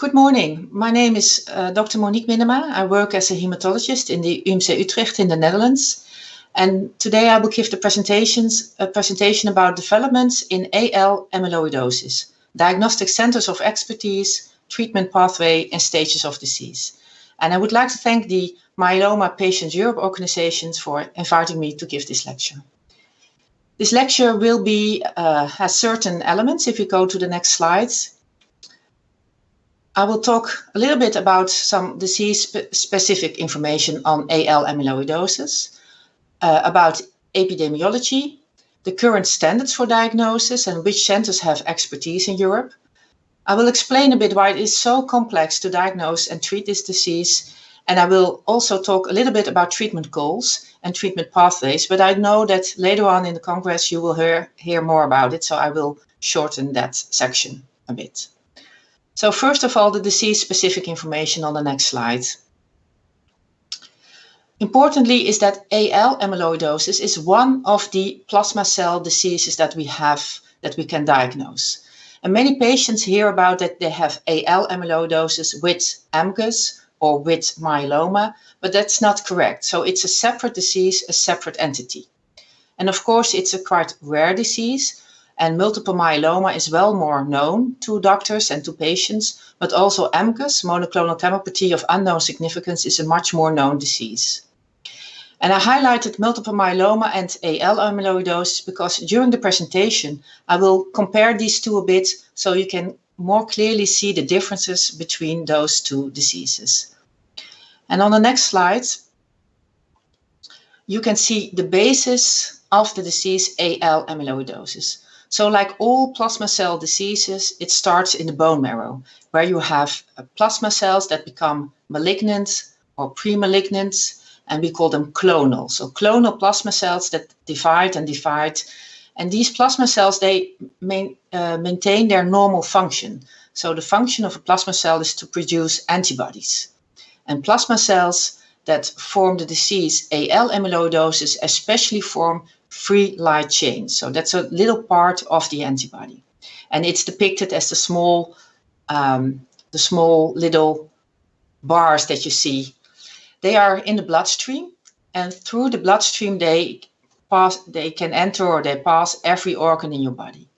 Good morning. My name is uh, Dr. Monique Minnema. I work as a hematologist in the UMC Utrecht in the Netherlands. And today I will give the presentations, a presentation about developments in AL amyloidosis, diagnostic centers of expertise, treatment pathway and stages of disease. And I would like to thank the Myeloma Patients Europe organizations for inviting me to give this lecture. This lecture will be, uh, has certain elements. If you go to the next slides, I will talk a little bit about some disease-specific information on AL amyloidosis, uh, about epidemiology, the current standards for diagnosis and which centers have expertise in Europe. I will explain a bit why it is so complex to diagnose and treat this disease, and I will also talk a little bit about treatment goals and treatment pathways, but I know that later on in the Congress you will hear, hear more about it, so I will shorten that section a bit. So first of all, the disease-specific information on the next slide. Importantly is that AL amyloidosis is one of the plasma cell diseases that we have, that we can diagnose. And many patients hear about that they have AL amyloidosis with MGUS or with myeloma, but that's not correct. So it's a separate disease, a separate entity. And of course, it's a quite rare disease, and multiple myeloma is well more known to doctors and to patients, but also MGUS, monoclonal gammopathy of unknown significance, is a much more known disease. And I highlighted multiple myeloma and AL amyloidosis because during the presentation, I will compare these two a bit so you can more clearly see the differences between those two diseases. And on the next slide, you can see the basis of the disease AL amyloidosis. So like all plasma cell diseases, it starts in the bone marrow, where you have uh, plasma cells that become malignant or pre-malignant, and we call them clonal. So clonal plasma cells that divide and divide. And these plasma cells, they main, uh, maintain their normal function. So the function of a plasma cell is to produce antibodies. And plasma cells that form the disease AL amyloidosis especially form free light chain. So that's a little part of the antibody. And it's depicted as the small, um, the small little bars that you see. They are in the bloodstream and through the bloodstream they pass, they can enter or they pass every organ in your body.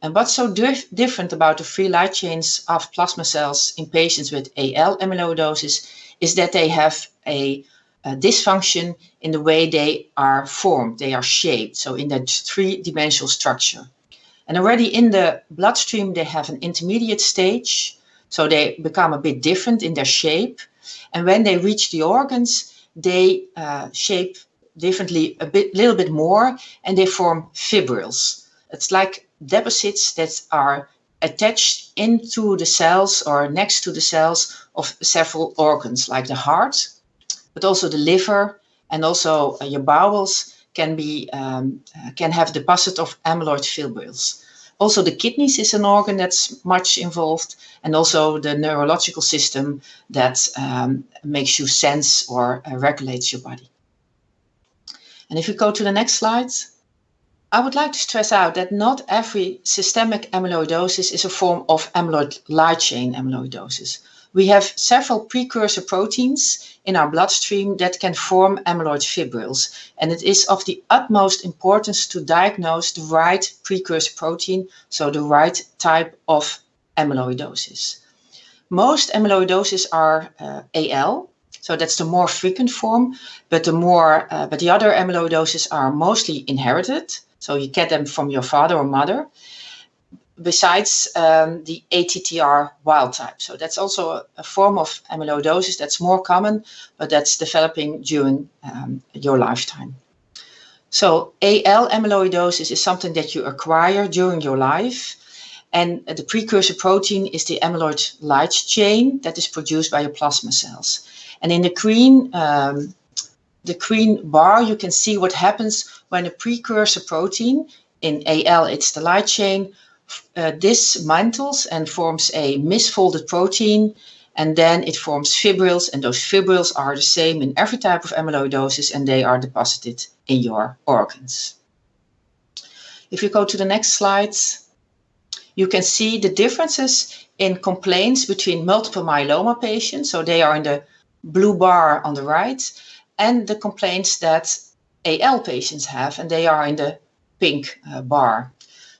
And what's so dif different about the free light chains of plasma cells in patients with AL amyloidosis is that they have a uh, dysfunction in the way they are formed, they are shaped, so in that three-dimensional structure. And already in the bloodstream, they have an intermediate stage, so they become a bit different in their shape. And when they reach the organs, they uh, shape differently a bit, little bit more, and they form fibrils. It's like deposits that are attached into the cells or next to the cells of several organs, like the heart, but also the liver and also uh, your bowels can be um, uh, can have deposit of amyloid fibrils. Also, the kidneys is an organ that's much involved, and also the neurological system that um, makes you sense or uh, regulates your body. And if you go to the next slide, I would like to stress out that not every systemic amyloidosis is a form of amyloid light chain amyloidosis. We have several precursor proteins in our bloodstream that can form amyloid fibrils. And it is of the utmost importance to diagnose the right precursor protein, so the right type of amyloidosis. Most amyloidoses are uh, AL, so that's the more frequent form, but the more, uh, but the other amyloidoses are mostly inherited. So you get them from your father or mother besides um, the ATTR wild type. So that's also a, form of amyloidosis that's more common, but that's developing during um, your lifetime. So AL amyloidosis is something that you acquire during your life. And the precursor protein is the amyloid light chain that is produced by your plasma cells. And in the green, um, the green bar, you can see what happens when a precursor protein, in AL it's the light chain, uh, this mantles and forms a misfolded protein and then it forms fibrils and those fibrils are the same in every type of amyloidosis and they are deposited in your organs. If you go to the next slide, you can see the differences in complaints between multiple myeloma patients, so they are in the blue bar on the right, and the complaints that AL patients have, and they are in the pink uh, bar.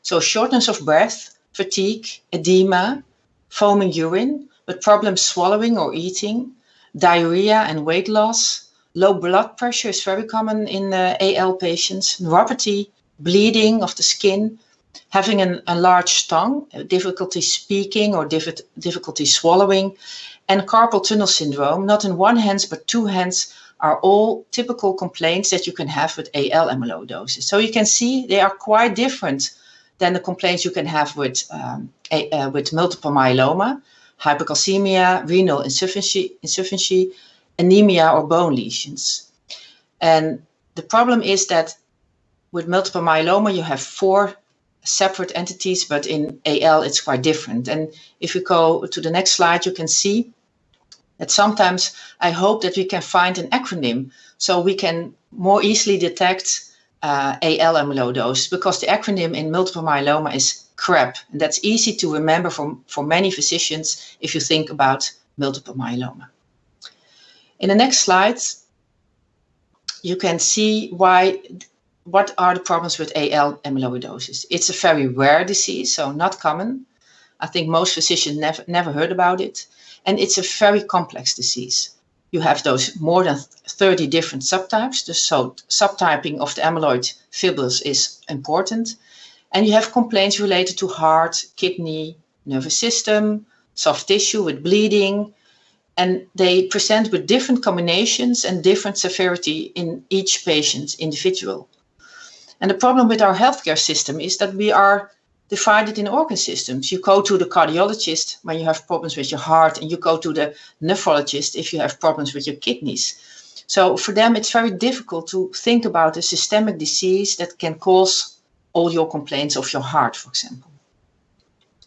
So shortness of breath, fatigue, edema, foaming urine, but problems swallowing or eating, diarrhea and weight loss, low blood pressure is very common in uh, AL patients, neuropathy, bleeding of the skin, having an enlarged tongue, difficulty speaking or difficulty swallowing, and carpal tunnel syndrome, not in one hand but two hands, are all typical complaints that you can have with AL amyloidosis. So you can see they are quite different than the complaints you can have with, um, a, uh, with multiple myeloma, hypercalcemia, renal insufficiency, insufficiency, anemia, or bone lesions. And the problem is that with multiple myeloma, you have four separate entities, but in AL, it's quite different. And if you go to the next slide, you can see that sometimes I hope that we can find an acronym so we can more easily detect uh, AL amyloidosis because the acronym in multiple myeloma is CRAB. And that's easy to remember for, for many physicians if you think about multiple myeloma. In the next slide, you can see why what are the problems with AL amyloidosis? It's a very rare disease, so not common. I think most physicians never, never heard about it. And it's a very complex disease. You have those more than 30 different subtypes. So subtyping of the amyloid fibrils is important. And you have complaints related to heart, kidney, nervous system, soft tissue with bleeding. And they present with different combinations and different severity in each patient individual. And the problem with our healthcare system is that we are divided in organ systems. You go to the cardiologist when you have problems with your heart, and you go to the nephrologist if you have problems with your kidneys. So for them, it's very difficult to think about a systemic disease that can cause all your complaints of your heart, for example.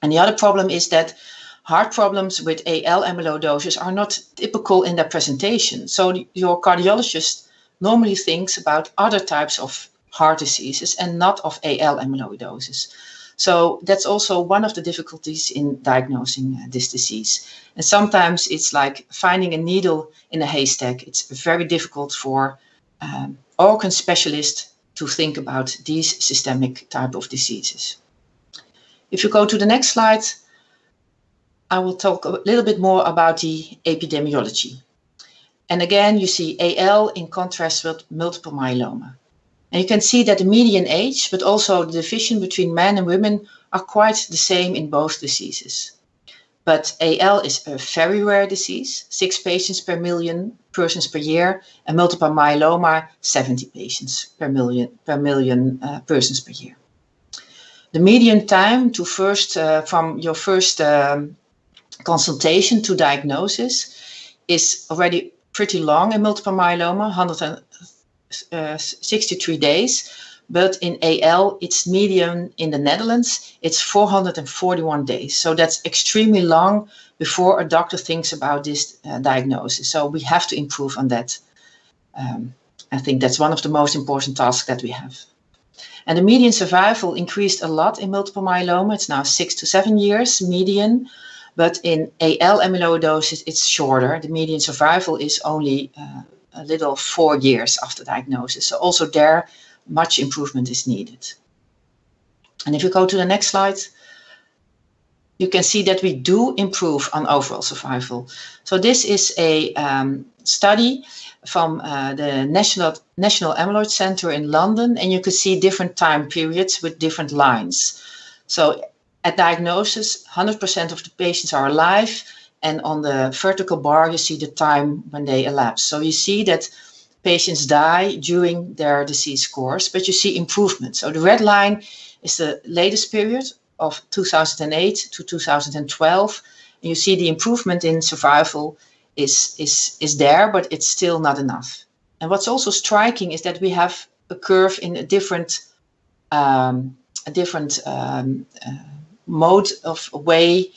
And the other problem is that heart problems with AL amyloidosis are not typical in their presentation. So your cardiologist normally thinks about other types of heart diseases and not of AL amyloidosis. So that's also one of the difficulties in diagnosing uh, this disease. And sometimes it's like finding a needle in a haystack. It's very difficult for um, organ specialists to think about these systemic type of diseases. If you go to the next slide, I will talk a little bit more about the epidemiology. And again, you see AL in contrast with multiple myeloma. And you can see that the median age, but also the division between men and women are quite the same in both diseases. But AL is a very rare disease, six patients per million persons per year, and multiple myeloma, 70 patients per million, per million uh, persons per year. The median time to first, uh, from your first um, consultation to diagnosis is already pretty long in multiple myeloma, 100 uh, 63 days, but in AL, it's median in the Netherlands, it's 441 days. So that's extremely long before a doctor thinks about this uh, diagnosis. So we have to improve on that. Um, I think that's one of the most important tasks that we have. And the median survival increased a lot in multiple myeloma. It's now six to seven years median. But in AL amyloidosis, it's shorter. The median survival is only uh, a little four years after diagnosis. So also there, much improvement is needed. And if you go to the next slide, you can see that we do improve on overall survival. So this is a um, study from uh, the National, National Amyloid Center in London, and you can see different time periods with different lines. So at diagnosis, 100% of the patients are alive, and on the vertical bar, you see the time when they elapse. So you see that patients die during their disease course, but you see improvement. So the red line is the latest period of 2008 to 2012. And you see the improvement in survival is, is, is there, but it's still not enough. And what's also striking is that we have a curve in a different, um, a different um, uh, mode of way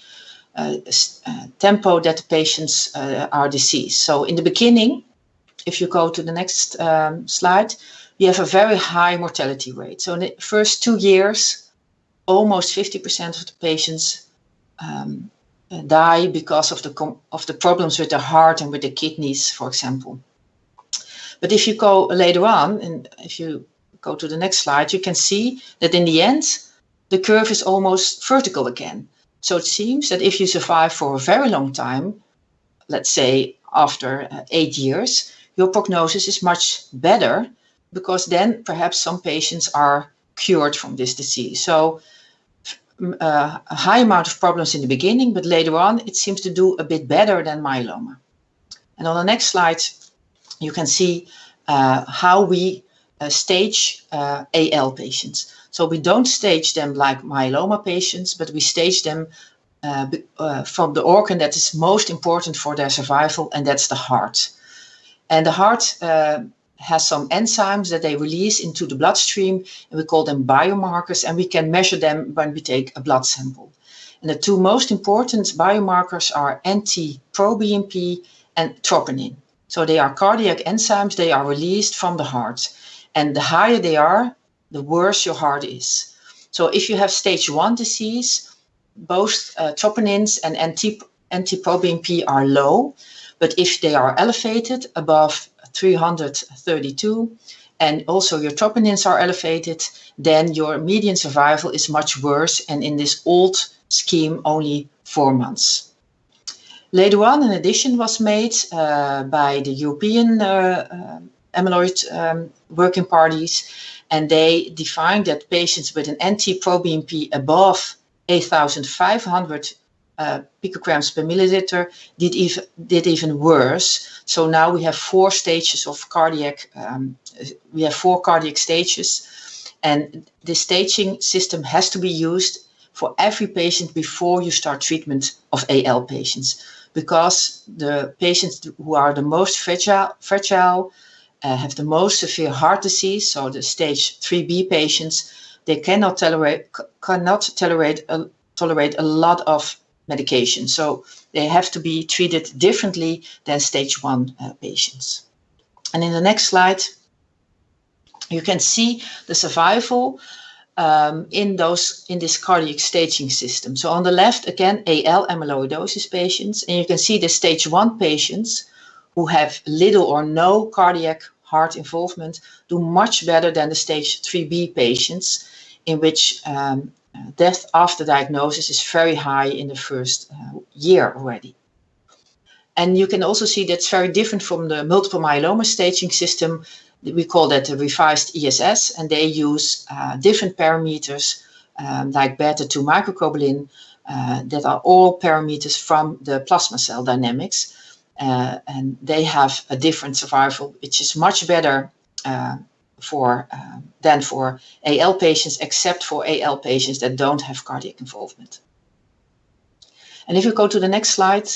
tempo that the patients uh, are diseased. So in the beginning, if you go to the next um, slide, you have a very high mortality rate. So in the first two years, almost 50% of the patients um, die because of the of the problems with the heart and with the kidneys, for example. But if you go later on, and if you go to the next slide, you can see that in the end, the curve is almost vertical again. So it seems that if you survive for a very long time, let's say after uh, eight years, your prognosis is much better because then perhaps some patients are cured from this disease. So uh, a high amount of problems in the beginning, but later on it seems to do a bit better than myeloma. And on the next slide, you can see uh, how we uh, stage uh, AL patients. So we don't stage them like myeloma patients, but we stage them uh, uh, from the organ that is most important for their survival, and that's the heart. And the heart has some enzymes that they release into the bloodstream, and we call them biomarkers, and we can measure them when we take a blood sample. And the two most important biomarkers are NT-proBNP and troponin. So they are cardiac enzymes, they are released from the heart. And the higher they are, the worse your heart is. So if you have stage one disease, both uh, troponins and NT-proBNP are low, but if they are elevated above 332 and also your troponins are elevated, then your median survival is much worse and in this old scheme only four months. Later on, an addition was made uh, by the European uh, uh, amyloid um, working parties, and they defined that patients with an NT-proBNP above 8,500 uh, picograms per milliliter did even did even worse. So now we have four stages of cardiac. Um, we have four cardiac stages, and the staging system has to be used for every patient before you start treatment of AL patients, because the patients who are the most fragile, fragile uh, have the most severe heart disease. So the stage 3B patients, they cannot tolerate cannot tolerate a, tolerate a lot of medication. So they have to be treated differently than stage one uh, patients. And in the next slide, you can see the survival um, in those in this cardiac staging system. So on the left, again, AL amyloidosis patients, and you can see the stage one patients who have little or no cardiac heart involvement do much better than the stage 3B patients in which um, death after diagnosis is very high in the first uh, year already. And you can also see that's very different from the multiple myeloma staging system. We call that the revised ISS, and they use uh, different parameters um, like beta-2 microglobulin uh, that are all parameters from the plasma cell dynamics. Uh, and they have a different survival, which is much better uh, for uh, than for AL patients, except for AL patients that don't have cardiac involvement. And if you go to the next slide,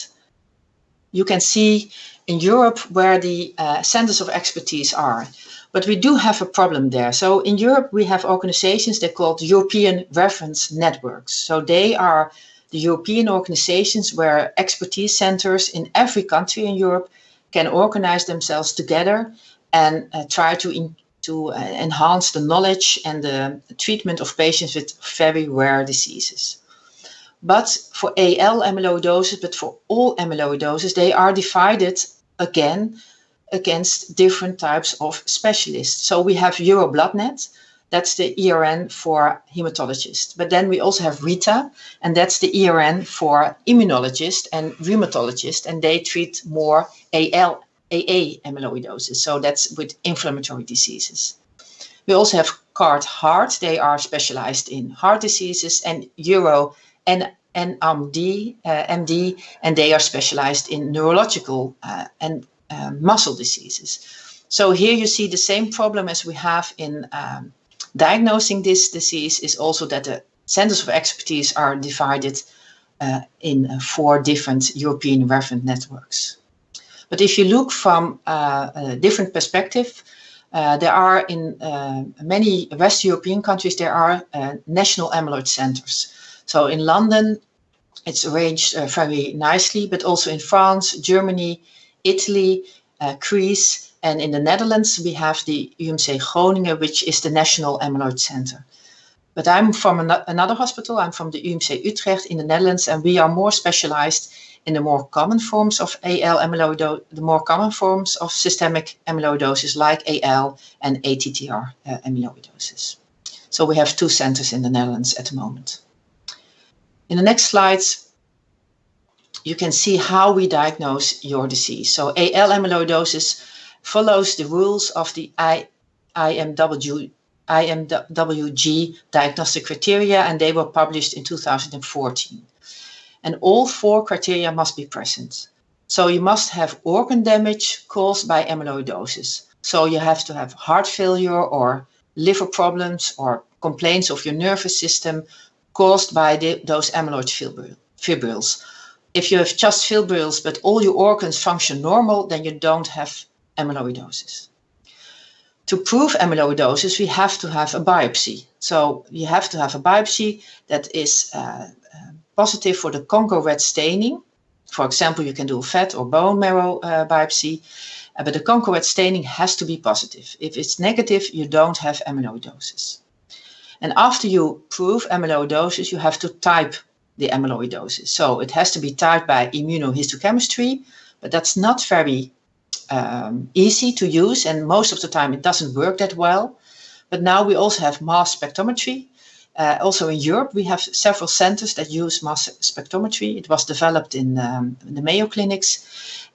you can see in Europe where the uh, centers of expertise are. But we do have a problem there. So in Europe, we have organizations that are called European Reference Networks. So they are the European organizations where expertise centers in every country in Europe can organize themselves together and uh, try to to uh, enhance the knowledge and the treatment of patients with very rare diseases. But for AL amyloidosis, but for all amyloidosis, they are divided again against different types of specialists. So we have EuroBloodNet, that's the ERN for hematologist. But then we also have RITA, and that's the ERN for immunologist and rheumatologist, and they treat more AL AA amyloidosis. So that's with inflammatory diseases. We also have GUARD-Heart. They are specialized in heart diseases and Euro and NMD, uh, MD, and they are specialized in neurological uh, and uh, muscle diseases. So here you see the same problem as we have in um, diagnosing this disease is also that the centers of expertise are divided uh, in uh, four different European reference networks. But if you look from uh, a different perspective, uh, there are in uh, many West European countries, there are national amyloid centers. So in London, it's arranged very nicely, but also in France, Germany, Italy, Greece, and in the Netherlands, we have the UMC Groningen, which is the National Amyloid Center. but I'm from an another hospital. I'm from the UMC Utrecht in the Netherlands, and we are more specialized in the more common forms of AL amyloidosis, the more common forms of systemic amyloidosis like AL and ATTR uh, amyloidosis. So we have two centers in the Netherlands at the moment. In the next slides, you can see how we diagnose your disease. So AL amyloidosis follows the rules of the I, IMW, IMWG diagnostic criteria, and they were published in 2014. And all four criteria must be present. So you must have organ damage caused by amyloidosis. So you have to have heart failure or liver problems or complaints of your nervous system caused by the, those amyloid fibrils. If you have just fibrils, but all your organs function normal, then you don't have amyloidosis. To prove amyloidosis, we have to have a biopsy. So you have to have a biopsy that is uh, uh, positive for the Congo red staining. For example, you can do a fat or bone marrow uh, biopsy, uh, but the Congo red staining has to be positive. If it's negative, you don't have amyloidosis. And after you prove amyloidosis, you have to type the amyloidosis. So it has to be typed by immunohistochemistry, but that's not very um, easy to use. And most of the time it doesn't work that well. But now we also have mass spectrometry. Uh, also in Europe, we have several centers that use mass spectrometry. It was developed in, um, the Mayo clinics.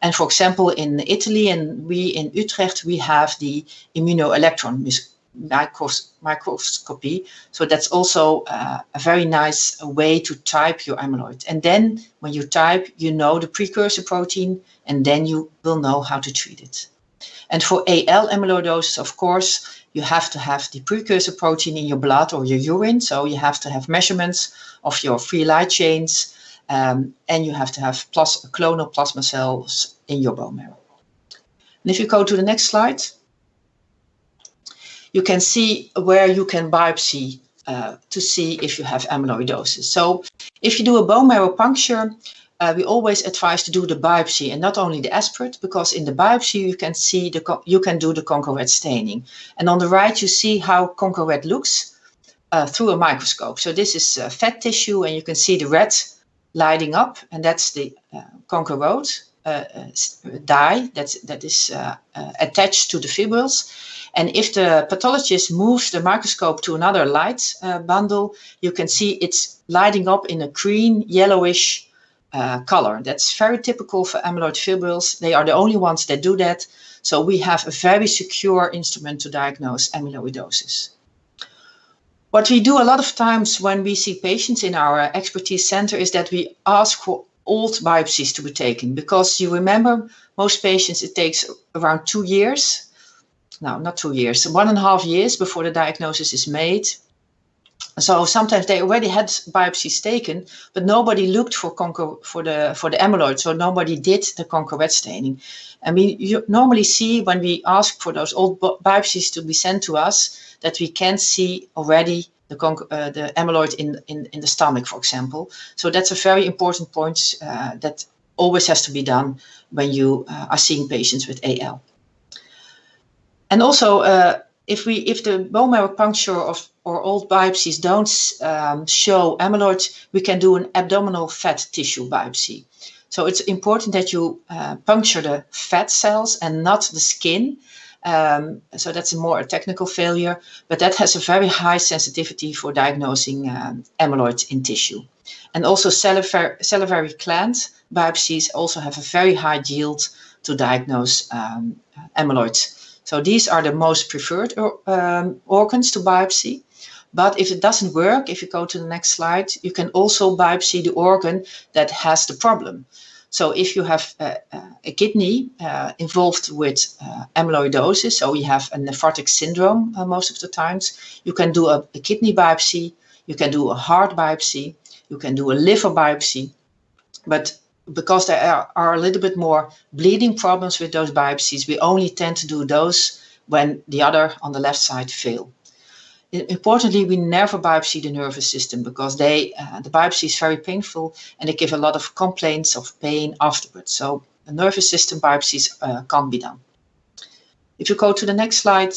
And for example, in Italy and we in Utrecht, we have the immunoelectron micros microscopy. So that's also uh, a very nice way to type your amyloid. And then when you type, you know the precursor protein, and then you will know how to treat it. And for AL amyloidosis, of course, you have to have the precursor protein in your blood or your urine. So you have to have measurements of your free light chains, um, and you have to have plus clonal plasma cells in your bone marrow. And if you go to the next slide, you can see where you can biopsy uh, to see if you have amyloidosis. So if you do a bone marrow puncture, uh, we always advise to do the biopsy and not only the aspirate, because in the biopsy you can see the you can do the Congo red staining. And on the right you see how Congo red looks uh, through a microscope. So this is uh, fat tissue and you can see the red lighting up and that's the uh, Congo red uh, uh, dye that's, that is attached to the fibrils. And if the pathologist moves the microscope to another light uh, bundle, you can see it's lighting up in a green, yellowish uh, color. That's very typical for amyloid fibrils. They are the only ones that do that. So we have a very secure instrument to diagnose amyloidosis. What we do a lot of times when we see patients in our expertise center is that we ask for old biopsies to be taken because you remember most patients it takes around two years no, not two years, one and a half years before the diagnosis is made. So sometimes they already had biopsies taken, but nobody looked for Congo, for the for the amyloid. So nobody did the Congo red staining. And we normally see when we ask for those old biopsies to be sent to us that we can see already the, uh, the amyloid in, in, in the stomach, for example. So that's a very important point uh, that always has to be done when you uh, are seeing patients with AL. And also, uh, if we if the bone marrow puncture of or old biopsies don't um, show amyloid, we can do an abdominal fat tissue biopsy. So it's important that you uh, puncture the fat cells and not the skin. Um, so that's a more a technical failure, but that has a very high sensitivity for diagnosing um, amyloid in tissue. And also salivary, salivary gland biopsies also have a very high yield to diagnose um, amyloid so these are the most preferred um, organs to biopsy. But if it doesn't work, if you go to the next slide, you can also biopsy the organ that has the problem. So if you have a, a kidney uh, involved with uh, amyloidosis, so you have a nephrotic syndrome uh, most of the times, you can do a, a, kidney biopsy, you can do a heart biopsy, you can do a liver biopsy. But because there are, are, a little bit more bleeding problems with those biopsies, we only tend to do those when the other on the left side fail. Importantly, we never biopsy the nervous system because they, uh, the biopsy is very painful and they give a lot of complaints of pain afterwards. So the nervous system biopsies uh, can't be done. If you go to the next slide,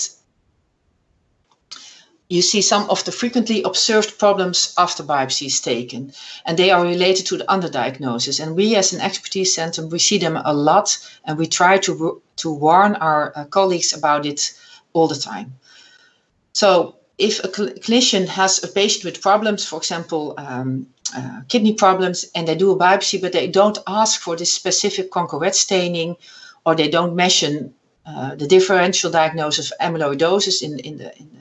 you see some of the frequently observed problems after biopsy is taken, and they are related to the underdiagnosis. And we, as an expertise center, we see them a lot, and we try to to warn our uh, colleagues about it all the time. So, if a cl clinician has a patient with problems, for example, um, uh, kidney problems, and they do a biopsy, but they don't ask for this specific Congo-Red staining, or they don't mention uh, the differential diagnosis of amyloidosis in, in the, in the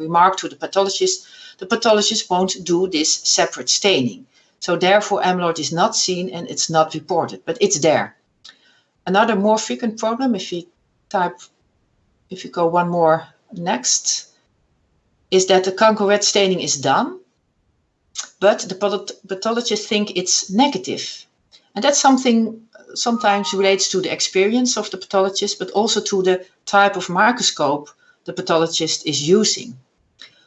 remark to the pathologist, the pathologist won't do this separate staining. So therefore amyloid is not seen and it's not reported, but it's there. Another more frequent problem, if you type, if you go one more next, is that the Congo-Red staining is done, but the pathologist think it's negative. And that's something uh, sometimes relates to the experience of the pathologist, but also to the type of microscope the pathologist is using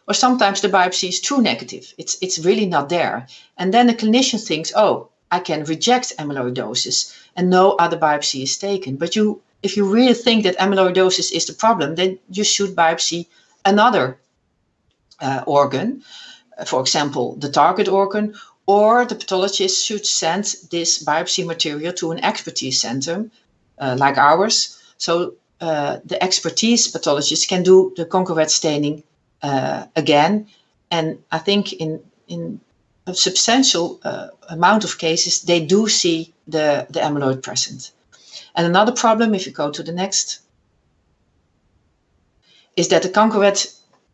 or sometimes the biopsy is true negative. It's, it's really not there. And then the clinician thinks, oh, I can reject amyloidosis and no other biopsy is taken. But you, if you really think that amyloidosis is the problem, then you should biopsy another uh, organ, uh, for example, the target organ, or the pathologist should send this biopsy material to an expertise center uh, like ours. So uh, the expertise pathologist can do the Congo-Red staining uh, again. And I think in in a substantial uh, amount of cases, they do see the, the amyloid present. And another problem, if you go to the next, is that the Congo-Red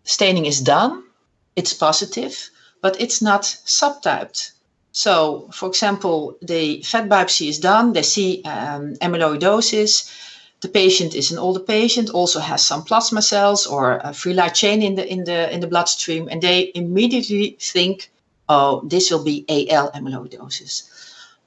staining is done, it's positive, but it's not subtyped. So, for example, the fat biopsy is done, they see um, amyloidosis, the patient is an older patient, also has some plasma cells or a free light chain in the in the in the bloodstream, and they immediately think, oh, this will be AL amyloidosis.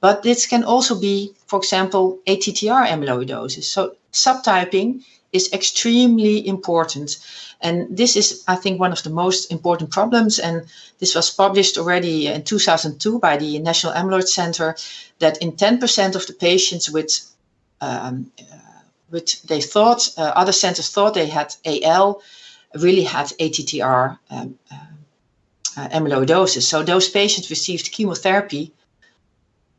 But this can also be, for example, ATTR amyloidosis. So subtyping is extremely important. And this is, I think, one of the most important problems. And this was published already in 2002 by the National Amyloid Center that in 10% of the patients with um, which they thought, uh, other centers thought they had AL, really had ATTR um, uh, uh, amyloidosis. So those patients received chemotherapy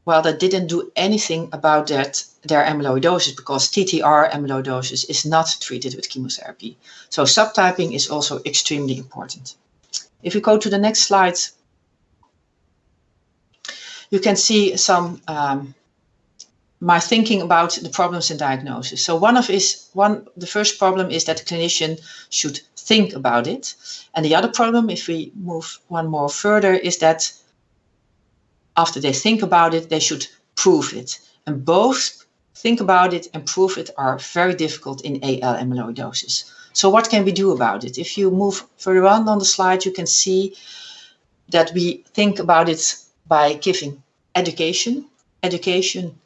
well, that didn't do anything about that their amyloidosis because TTR amyloidosis is not treated with chemotherapy. So subtyping is also extremely important. If we go to the next slide, you can see some um, my thinking about the problems in diagnosis. So one of is one the first problem is that the clinician should think about it. And the other problem, if we move one more further, is that after they think about it, they should prove it. And both think about it and prove it are very difficult in AL amyloidosis. So what can we do about it? If you move further on on the slide, you can see that we think about it by giving education, education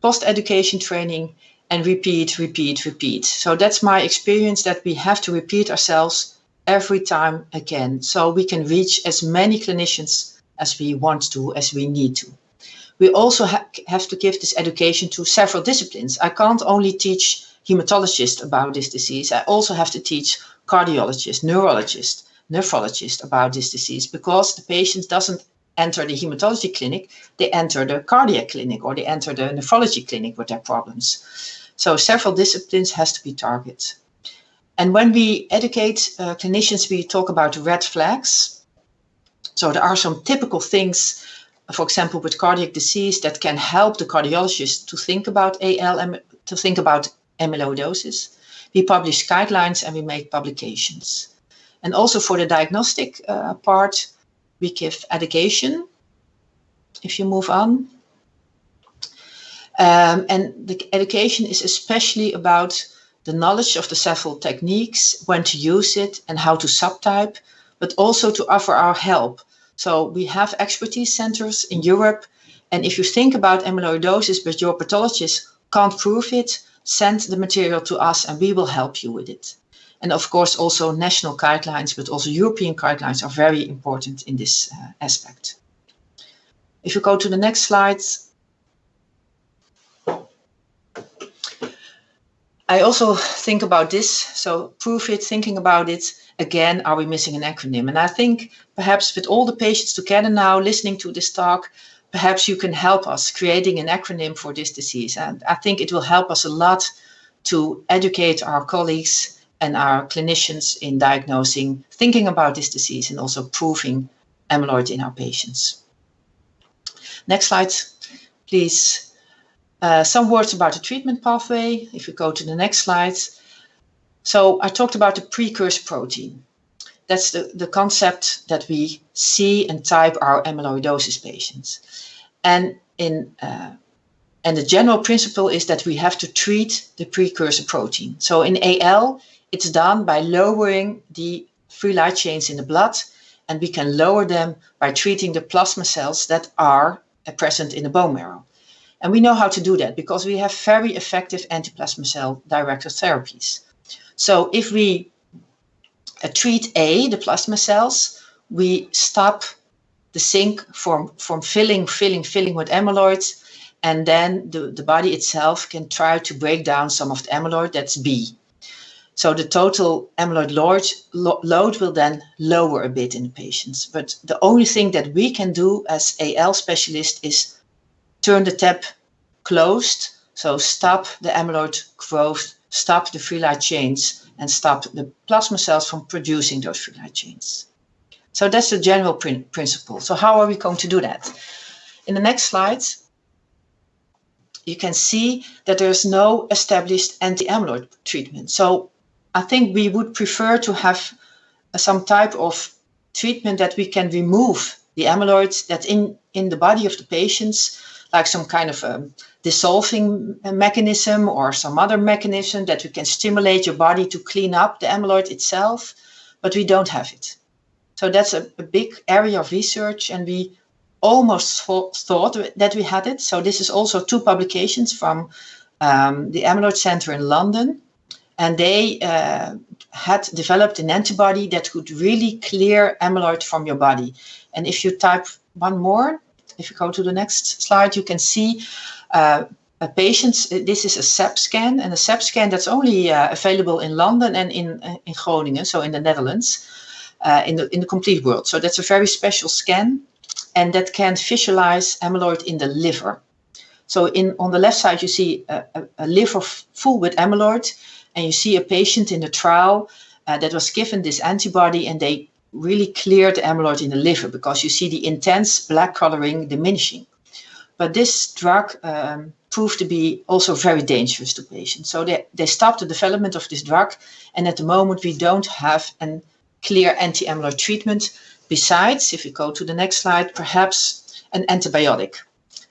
post-education training and repeat, repeat, repeat. So that's my experience that we have to repeat ourselves every time again. So we can reach as many clinicians as we want to, as we need to. We also ha have to give this education to several disciplines. I can't only teach hematologists about this disease. I also have to teach cardiologists, neurologists, nephrologists about this disease because the patient doesn't enter the hematology clinic, they enter the cardiac clinic or they enter the nephrology clinic with their problems. So several disciplines has to be targeted. And when we educate uh, clinicians, we talk about red flags. So there are some typical things, for example, with cardiac disease that can help the cardiologist to think about AL, to think about amyloidosis. We publish guidelines and we make publications. And also for the diagnostic uh, part, we give education. If you move on. Um, and the education is especially about the knowledge of the several techniques, when to use it and how to subtype, but also to offer our help. So we have expertise centers in Europe. And if you think about amyloidosis, but your pathologist can't prove it, send the material to us and we will help you with it. And of course, also national guidelines, but also European guidelines are very important in this uh, aspect. If you go to the next slide. I also think about this. So prove it, thinking about it. Again, are we missing an acronym? And I think perhaps with all the patients together now listening to this talk, perhaps you can help us creating an acronym for this disease. And I think it will help us a lot to educate our colleagues and our clinicians in diagnosing, thinking about this disease and also proving amyloid in our patients. Next slide, please. Uh, some words about the treatment pathway. If we go to the next slide. So I talked about the precursor protein. That's the, the concept that we see and type our amyloidosis patients. And in uh, and the general principle is that we have to treat the precursor protein. So in AL, it's done by lowering the free light chains in the blood, and we can lower them by treating the plasma cells that are present in the bone marrow. And we know how to do that because we have very effective anti-plasma cell directed therapies. So if we uh, treat A, the plasma cells, we stop the sink from, from filling, filling, filling with amyloid, and then the, the body itself can try to break down some of the amyloid, that's B. So the total amyloid load, load will then lower a bit in the patients. But the only thing that we can do as AL specialist is turn the tap closed. So stop the amyloid growth, stop the free light chains, and stop the plasma cells from producing those free light chains. So that's the general prin principle. So how are we going to do that? In the next slide, you can see that there's no established anti-amyloid treatment. So I think we would prefer to have some type of treatment that we can remove the amyloid that's in, in the body of the patients like some kind of a dissolving mechanism or some other mechanism that we can stimulate your body to clean up the amyloid itself, but we don't have it. So that's a, a big area of research, and we almost thought that we had it. So this is also two publications from um, the Amyloid Center in London, and they uh, had developed an antibody that could really clear amyloid from your body. And if you type one more, if you go to the next slide, you can see uh, a patient, this is a SAP scan, and a SAP scan that's only uh, available in London and in, uh, in Groningen, so in the Netherlands, uh, in, the, in the complete world. So that's a very special scan, and that can visualize amyloid in the liver. So in on the left side, you see a, a, a liver full with amyloid, and you see a patient in the trial uh, that was given this antibody, and they really clear the amyloid in the liver because you see the intense black coloring diminishing. But this drug um, proved to be also very dangerous to patients. So they, they stopped the development of this drug. And at the moment, we don't have a clear anti-amyloid treatment. Besides, if we go to the next slide, perhaps an antibiotic.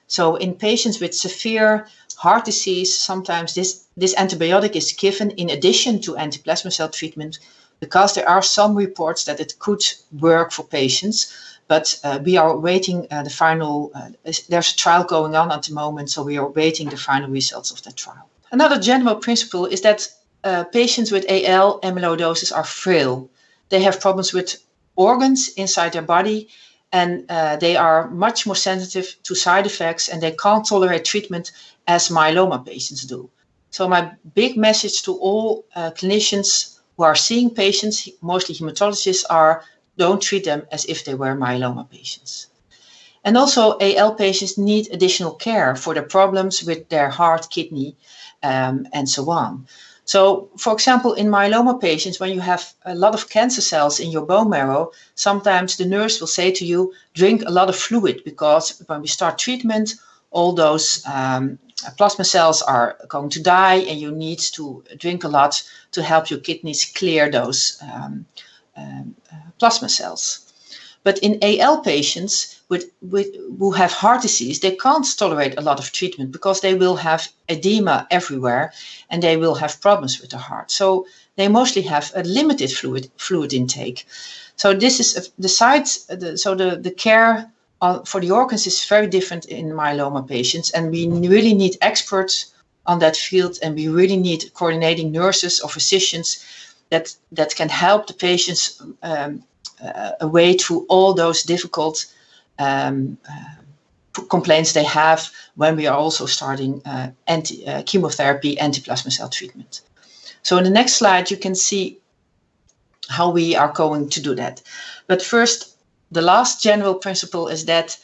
So in patients with severe heart disease, sometimes this, this antibiotic is given in addition to anti-plasma cell treatment because there are some reports that it could work for patients, but uh, we are waiting uh, the final, uh, there's a trial going on at the moment, so we are waiting the final results of that trial. Another general principle is that uh, patients with AL amyloidosis are frail. They have problems with organs inside their body and uh, they are much more sensitive to side effects and they can't tolerate treatment as myeloma patients do. So my big message to all uh, clinicians who are seeing patients, mostly hematologists, are don't treat them as if they were myeloma patients. And also AL patients need additional care for the problems with their heart, kidney, um, and so on. So, for example, in myeloma patients, when you have a lot of cancer cells in your bone marrow, sometimes the nurse will say to you, drink a lot of fluid because when we start treatment, all those um, plasma cells are going to die and you need to drink a lot to help your kidneys clear those um, um, uh, plasma cells. But in AL patients with, with, who have heart disease, they can't tolerate a lot of treatment because they will have edema everywhere and they will have problems with the heart. So they mostly have a limited fluid, fluid intake. So this is the sites, the, so the, the care uh, for the organs is very different in myeloma patients, and we really need experts on that field, and we really need coordinating nurses or physicians that that can help the patients um, uh, away through all those difficult um, uh, complaints they have when we are also starting uh, anti, uh, chemotherapy, anti-plasma cell treatment. So in the next slide, you can see how we are going to do that. But first, the last general principle is that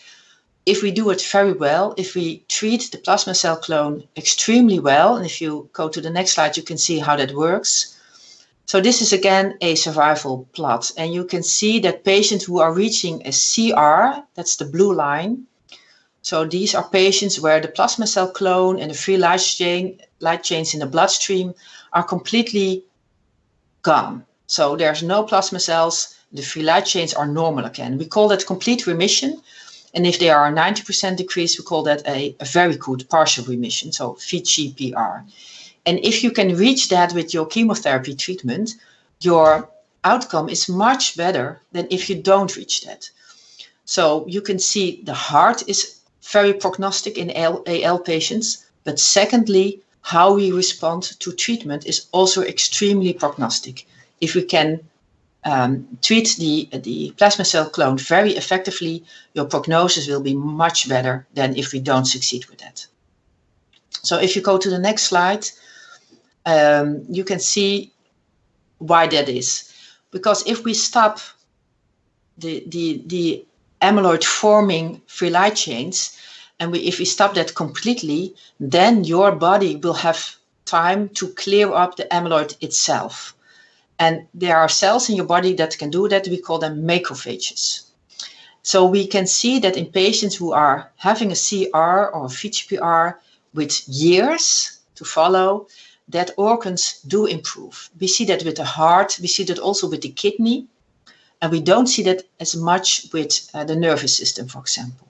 if we do it very well, if we treat the plasma cell clone extremely well, and if you go to the next slide, you can see how that works. So this is again a survival plot, and you can see that patients who are reaching a CR, that's the blue line. So these are patients where the plasma cell clone and the free light, chain, light chains in the bloodstream are completely gone. So there's no plasma cells, the free light chains are normal again. We call that complete remission. And if they are 90% decrease, we call that a, a very good partial remission, so VGPR. And if you can reach that with your chemotherapy treatment, your outcome is much better than if you don't reach that. So you can see the heart is very prognostic in AL, AL patients, but secondly, how we respond to treatment is also extremely prognostic. If we can um, treat the, the plasma cell clone very effectively, your prognosis will be much better than if we don't succeed with that. So if you go to the next slide, um, you can see why that is. Because if we stop the, the, the amyloid forming free light chains, and we, if we stop that completely, then your body will have time to clear up the amyloid itself. And there are cells in your body that can do that. We call them macrophages. So we can see that in patients who are having a CR or a VGPR with years to follow, that organs do improve. We see that with the heart, we see that also with the kidney, and we don't see that as much with uh, the nervous system, for example.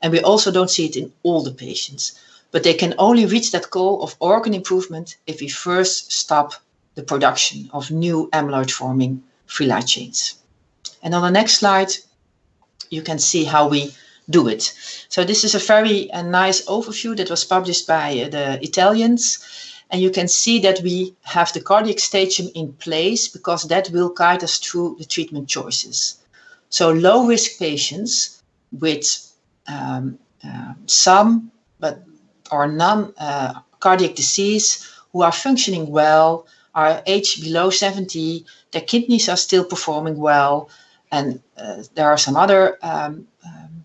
And we also don't see it in all the patients. But they can only reach that goal of organ improvement if we first stop the production of new amyloid forming free light chains. And on the next slide, you can see how we do it. So this is a very nice overview that was published by uh, the Italians. And you can see that we have the cardiac staging in place because that will guide us through the treatment choices. So low risk patients with um, uh, some but or none uh, cardiac disease who are functioning well, are aged below 70, their kidneys are still performing well, and uh, there are some other um, um,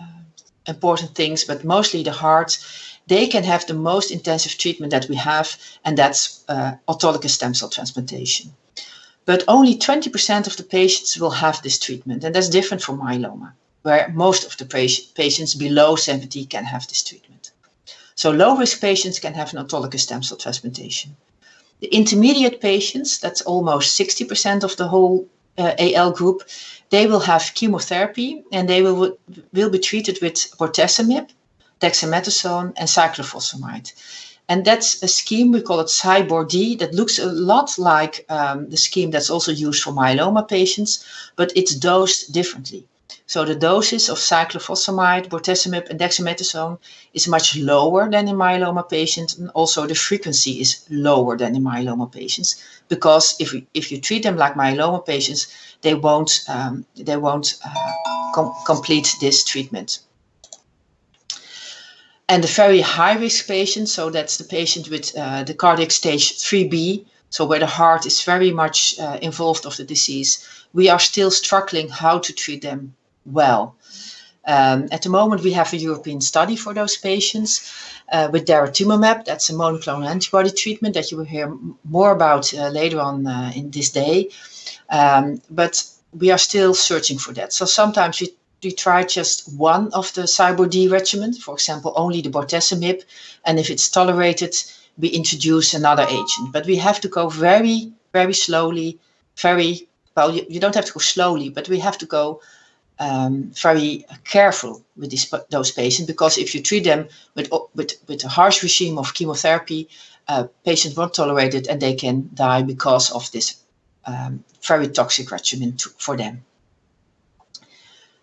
uh, important things, but mostly the heart, they can have the most intensive treatment that we have, and that's uh, autologous stem cell transplantation. But only 20% of the patients will have this treatment, and that's different from myeloma, where most of the patients below 70 can have this treatment. So low risk patients can have an autologous stem cell transplantation. The intermediate patients, that's almost 60% of the whole uh, AL group, they will have chemotherapy and they will, will be treated with bortezomib, dexamethasone, and cyclophosphamide. And that's a scheme, we call it CyBorD, that looks a lot like um, the scheme that's also used for myeloma patients, but it's dosed differently. So the doses of cyclophosphamide, bortezomib, and dexamethasone is much lower than in myeloma patients, and also the frequency is lower than in myeloma patients. Because if if you treat them like myeloma patients, they won't um, they won't uh, com complete this treatment. And the very high risk patients, so that's the patient with uh, the cardiac stage 3B, so where the heart is very much uh, involved of the disease, we are still struggling how to treat them well. Um, at the moment, we have a European study for those patients uh, with daratumumab. That's a monoclonal antibody treatment that you will hear more about uh, later on uh, in this day. Um, but we are still searching for that. So sometimes we, we try just one of the CyBorD regimen, for example, only the bortezomib, and if it's tolerated, we introduce another agent. But we have to go very, very slowly, very, well, you, you don't have to go slowly, but we have to go um, very careful with these, those patients because if you treat them with, with, with a harsh regime of chemotherapy, uh, patients won't tolerate it and they can die because of this um, very toxic regimen to, for them.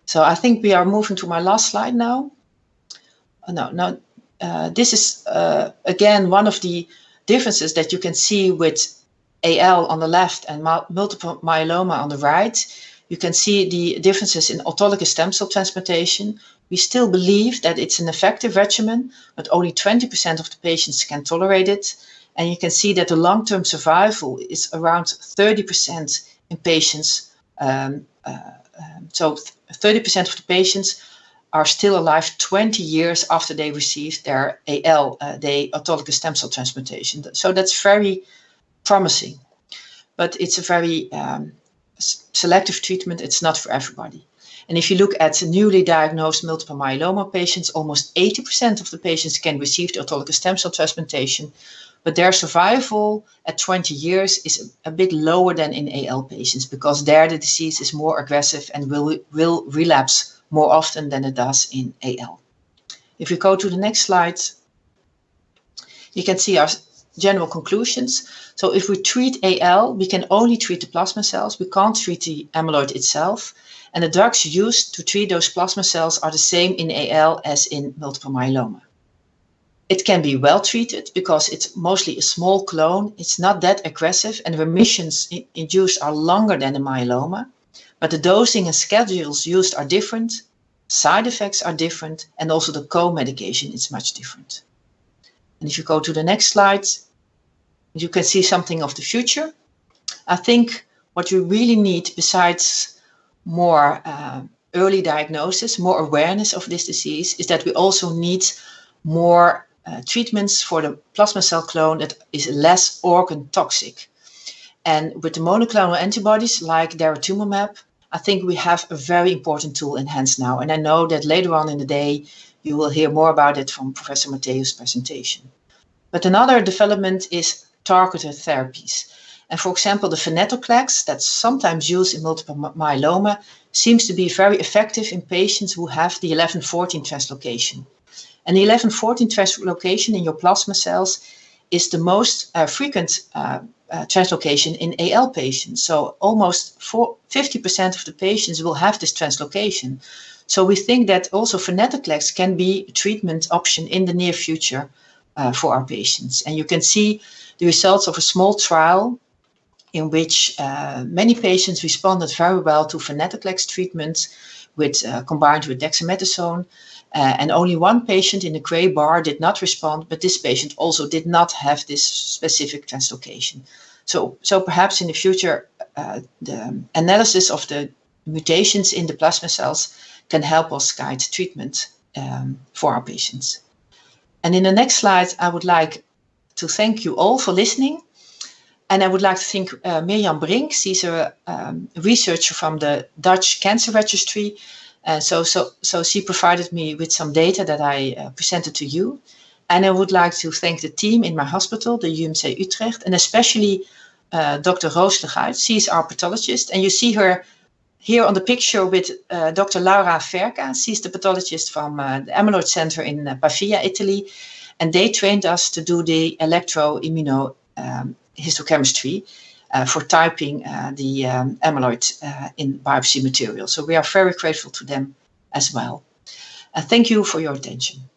So I think we are moving to my last slide now. Oh, no, no, uh, this is uh, again one of the differences that you can see with AL on the left and multiple myeloma on the right you can see the differences in autologous stem cell transplantation. We still believe that it's an effective regimen, but only 20% of the patients can tolerate it. And you can see that the long-term survival is around 30% in patients. Um, uh, um, so 30% of the patients are still alive 20 years after they received their AL, uh, the autologous stem cell transplantation. So that's very promising, but it's a very um, selective treatment. It's not for everybody. And if you look at newly diagnosed multiple myeloma patients, almost 80% of the patients can receive the autologous stem cell transplantation, but their survival at 20 years is a, bit lower than in AL patients because there the disease is more aggressive and will, will relapse more often than it does in AL. If you go to the next slide, you can see our general conclusions. So if we treat AL, we can only treat the plasma cells. We can't treat the amyloid itself. And the drugs used to treat those plasma cells are the same in AL as in multiple myeloma. It can be well treated because it's mostly a small clone. It's not that aggressive and the remissions induced are longer than in myeloma. But the dosing and schedules used are different, side effects are different, and also the co-medication is much different. And if you go to the next slide, you can see something of the future. I think what we really need, besides more uh, early diagnosis, more awareness of this disease, is that we also need more uh, treatments for the plasma cell clone that is less organ toxic. And with the monoclonal antibodies like daratumumab, I think we have a very important tool in hands now. And I know that later on in the day, you will hear more about it from Professor Matthews' presentation. But another development is targeted therapies. And for example, the venetoclax that's sometimes used in multiple myeloma seems to be very effective in patients who have the 1114 translocation. And the 1114 translocation in your plasma cells is the most uh, frequent uh, uh, translocation in AL patients. So almost 50% of the patients will have this translocation. So we think that also venetoclax can be a treatment option in the near future uh, for our patients. And you can see the results of a small trial in which uh, many patients responded very well to venetoclax treatment with, uh, combined with dexamethasone. Uh, and only one patient in the gray bar did not respond, but this patient also did not have this specific translocation. So, so perhaps in the future, uh, the analysis of the mutations in the plasma cells can help us guide treatment um, for our patients. And in the next slide, I would like to thank you all for listening. And I would like to thank uh, Mirjam Brink. She's a um, researcher from the Dutch Cancer Registry uh, so, so, so she provided me with some data that I uh, presented to you. And I would like to thank the team in my hospital, the UMC Utrecht, and especially uh, Dr. Roos Leguit. She is our pathologist, and you see her here on the picture with uh, Dr. Laura Verga. She's the pathologist from uh, the Amyloid Center in uh, Pavia, Italy. And they trained us to do the electroimmunohistochemistry. Um, uh, for typing uh, the um, amyloid uh, in biopsy material. So we are very grateful to them as well. thank you for your attention.